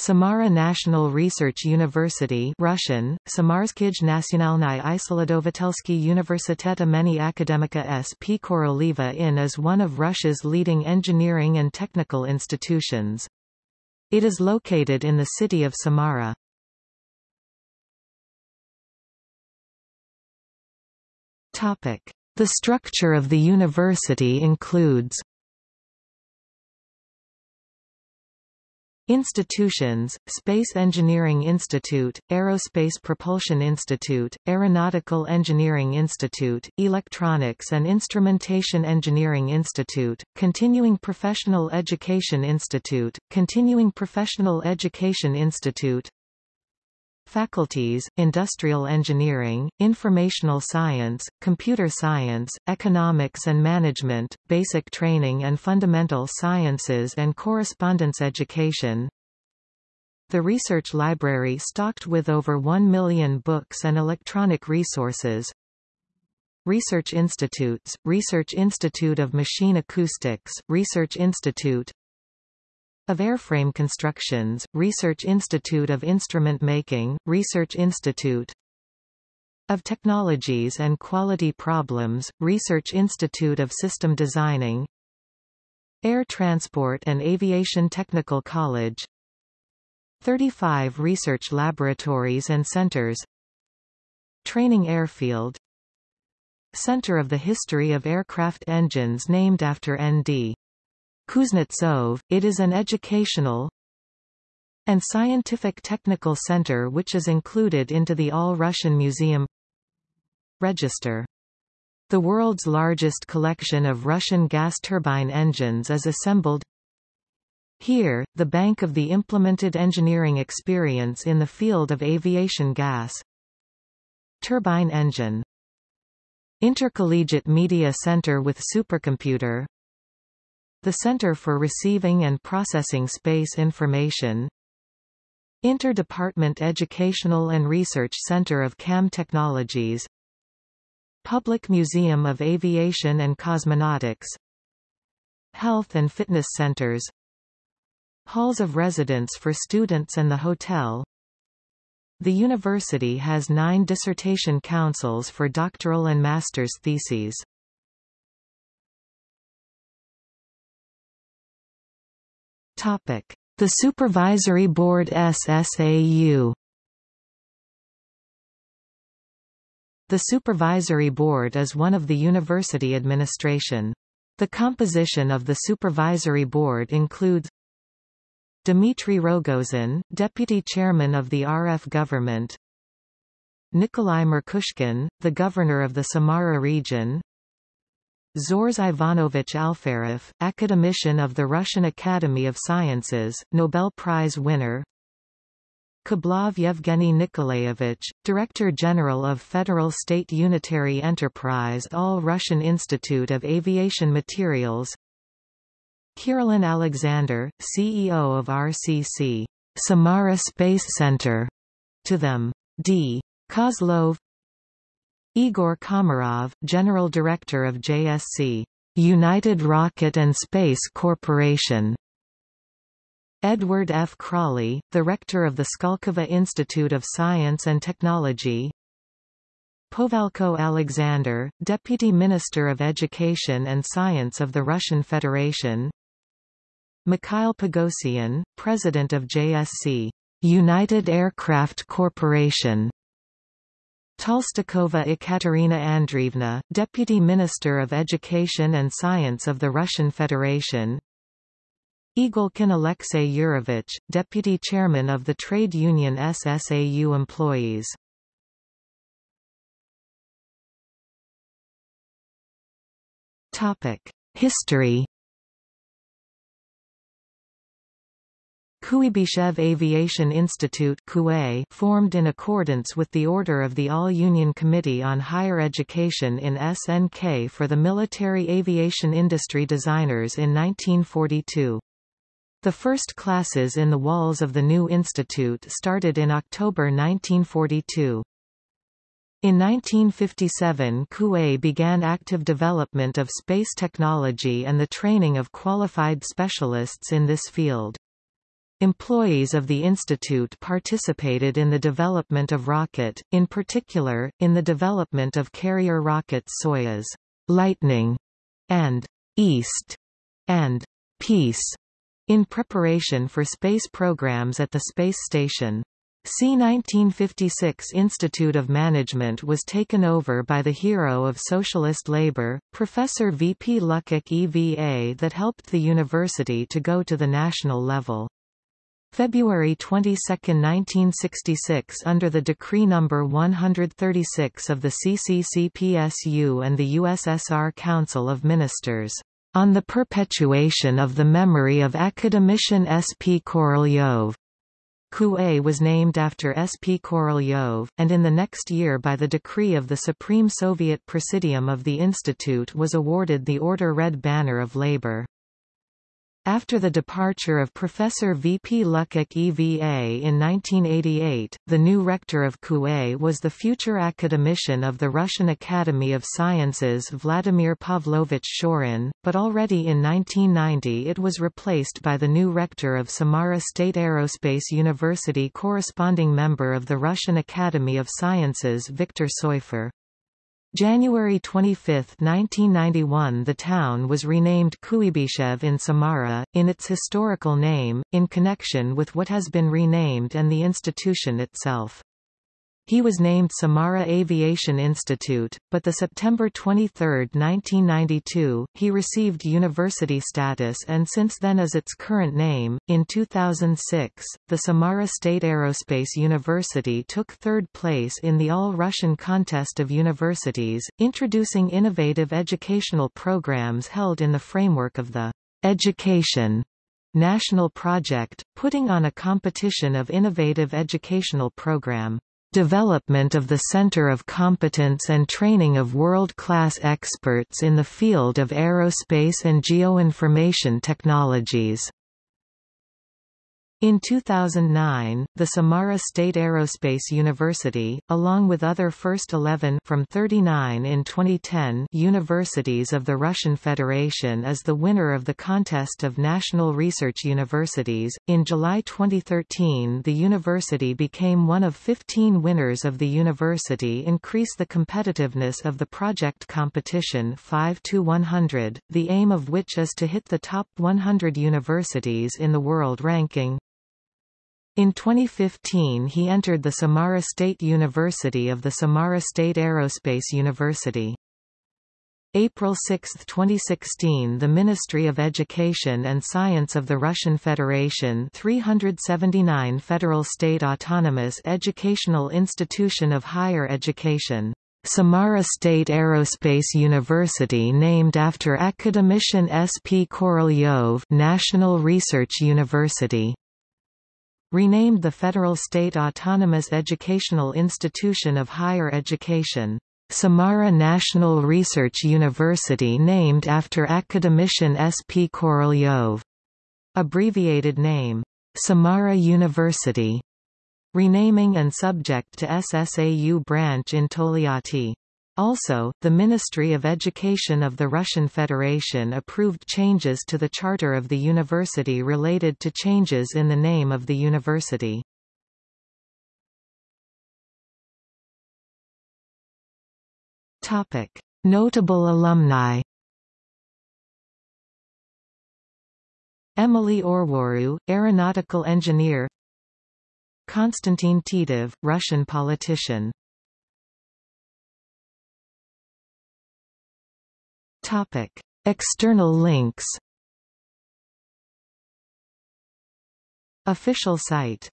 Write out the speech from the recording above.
Samara National Research University Russian, Samarskij Nacionalny Isoladovatelsky Universitet imeni Akademika S. P. Koroliva IN is one of Russia's leading engineering and technical institutions. It is located in the city of Samara. The structure of the university includes Institutions, Space Engineering Institute, Aerospace Propulsion Institute, Aeronautical Engineering Institute, Electronics and Instrumentation Engineering Institute, Continuing Professional Education Institute, Continuing Professional Education Institute, Faculties, Industrial Engineering, Informational Science, Computer Science, Economics and Management, Basic Training and Fundamental Sciences and Correspondence Education. The research library stocked with over 1 million books and electronic resources. Research Institutes, Research Institute of Machine Acoustics, Research Institute of Airframe Constructions, Research Institute of Instrument Making, Research Institute of Technologies and Quality Problems, Research Institute of System Designing Air Transport and Aviation Technical College 35 research laboratories and centers Training Airfield Center of the History of Aircraft Engines named after N.D. Kuznetsov, it is an educational and scientific technical center which is included into the All-Russian Museum Register. The world's largest collection of Russian gas turbine engines is assembled here, the bank of the implemented engineering experience in the field of aviation gas. Turbine engine Intercollegiate Media Center with supercomputer the Center for Receiving and Processing Space Information Inter-Department Educational and Research Center of CAM Technologies Public Museum of Aviation and Cosmonautics Health and Fitness Centers Halls of residence for students and the hotel The university has nine dissertation councils for doctoral and master's theses. Topic: The Supervisory Board SSAU. The Supervisory Board is one of the university administration. The composition of the Supervisory Board includes Dmitry Rogozin, Deputy Chairman of the RF Government Nikolai Merkushkin, the Governor of the Samara region Zhores Ivanovich Alferov, academician of the Russian Academy of Sciences, Nobel Prize winner. Kablov Yevgeny Nikolaevich, Director General of Federal State Unitary Enterprise All-Russian Institute of Aviation Materials. Kirillin Alexander, CEO of RCC Samara Space Center, to them D. Kozlov Igor Komarov, General Director of JSC, United Rocket and Space Corporation. Edward F. Crawley, the Rector of the Skolkovo Institute of Science and Technology Povalko Alexander, Deputy Minister of Education and Science of the Russian Federation Mikhail Pogosyan, President of JSC, United Aircraft Corporation Tolstikova Ekaterina Andreevna, Deputy Minister of Education and Science of the Russian Federation. Igolkin Alexei Yurovich, Deputy Chairman of the trade union SSAU Employees. History Kuibyshev Aviation Institute formed in accordance with the order of the All-Union Committee on Higher Education in SNK for the military aviation industry designers in 1942. The first classes in the walls of the new institute started in October 1942. In 1957 KUA began active development of space technology and the training of qualified specialists in this field. Employees of the institute participated in the development of rocket, in particular, in the development of carrier rockets Soyuz, Lightning, and East, and Peace, in preparation for space programs at the space station. C 1956 Institute of Management was taken over by the hero of socialist labor, Professor V. P. Luckett EVA that helped the university to go to the national level. February 22, 1966 under the Decree No. 136 of the CCCPSU and the USSR Council of Ministers, "...on the perpetuation of the memory of academician S. P. Korolyov." Kue was named after S. P. Korolyov, and in the next year by the decree of the Supreme Soviet Presidium of the Institute was awarded the Order Red Banner of Labor. After the departure of Professor V. P. Luckett EVA in 1988, the new rector of Kue was the future academician of the Russian Academy of Sciences Vladimir Pavlovich Shorin, but already in 1990 it was replaced by the new rector of Samara State Aerospace University corresponding member of the Russian Academy of Sciences Viktor Soifer. January 25, 1991 the town was renamed Kuibyshev in Samara, in its historical name, in connection with what has been renamed and the institution itself. He was named Samara Aviation Institute, but the September 23, 1992, he received university status and since then is its current name. In 2006, the Samara State Aerospace University took third place in the All-Russian Contest of Universities, introducing innovative educational programs held in the framework of the Education National Project, putting on a competition of innovative educational program. Development of the Center of Competence and Training of World-Class Experts in the Field of Aerospace and Geoinformation Technologies in 2009, the Samara State Aerospace University, along with other first 11 from 39 in 2010 universities of the Russian Federation is the winner of the contest of national research universities. In July 2013, the university became one of 15 winners of the university increase the competitiveness of the project competition 5 to 100, the aim of which is to hit the top 100 universities in the world ranking. In 2015 he entered the Samara State University of the Samara State Aerospace University. April 6, 2016 The Ministry of Education and Science of the Russian Federation 379 Federal State Autonomous Educational Institution of Higher Education Samara State Aerospace University named after academician S. P. Korolyov National Research University renamed the Federal State Autonomous Educational Institution of Higher Education. Samara National Research University named after academician S. P. Korolyov. Abbreviated name. Samara University. Renaming and subject to SSAU branch in Tolyatti. Also, the Ministry of Education of the Russian Federation approved changes to the charter of the university related to changes in the name of the university. Topic: Notable alumni. Emily Orwaru, aeronautical engineer. Konstantin Titov, Russian politician. Topic: External links. Official site